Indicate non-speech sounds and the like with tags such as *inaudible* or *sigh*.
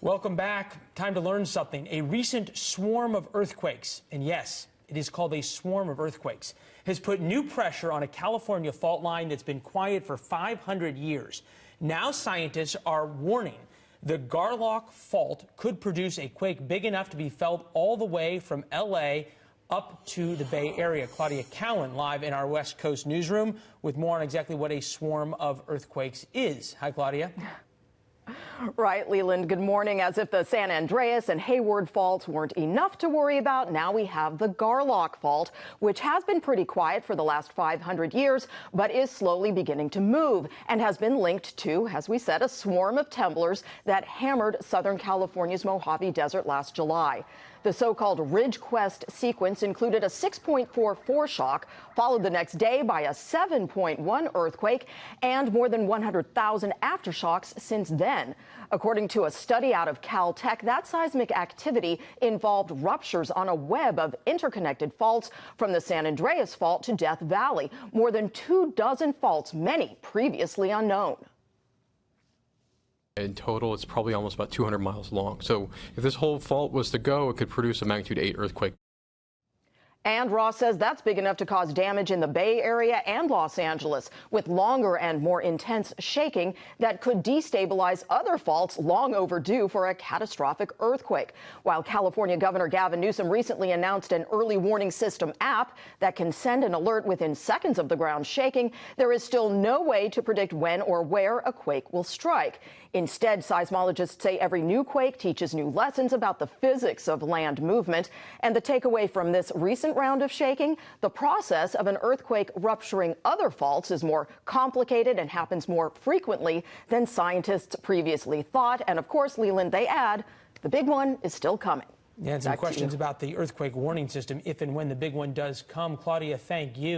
Welcome back. Time to learn something. A recent swarm of earthquakes, and yes, it is called a swarm of earthquakes, has put new pressure on a California fault line that's been quiet for 500 years. Now scientists are warning the Garlock Fault could produce a quake big enough to be felt all the way from L.A. up to the Bay Area. Claudia Cowan live in our West Coast newsroom with more on exactly what a swarm of earthquakes is. Hi, Claudia. *laughs* Right, Leland. Good morning. As if the San Andreas and Hayward faults weren't enough to worry about, now we have the Garlock fault, which has been pretty quiet for the last 500 years, but is slowly beginning to move and has been linked to, as we said, a swarm of temblors that hammered Southern California's Mojave Desert last July. The so-called Ridgecrest sequence included a 6.4 foreshock, followed the next day by a 7.1 earthquake, and more than 100,000 aftershocks since then. According to a study out of Caltech, that seismic activity involved ruptures on a web of interconnected faults from the San Andreas Fault to Death Valley, more than two dozen faults, many previously unknown. In total, it's probably almost about 200 miles long. So if this whole fault was to go, it could produce a magnitude 8 earthquake. And Ross says that's big enough to cause damage in the Bay Area and Los Angeles, with longer and more intense shaking that could destabilize other faults long overdue for a catastrophic earthquake. While California Governor Gavin Newsom recently announced an early warning system app that can send an alert within seconds of the ground shaking, there is still no way to predict when or where a quake will strike. Instead, seismologists say every new quake teaches new lessons about the physics of land movement. And the takeaway from this recent round of shaking, the process of an earthquake rupturing other faults is more complicated and happens more frequently than scientists previously thought. And of course, Leland, they add, the big one is still coming. Yeah, and some Back questions about the earthquake warning system if and when the big one does come. Claudia, thank you.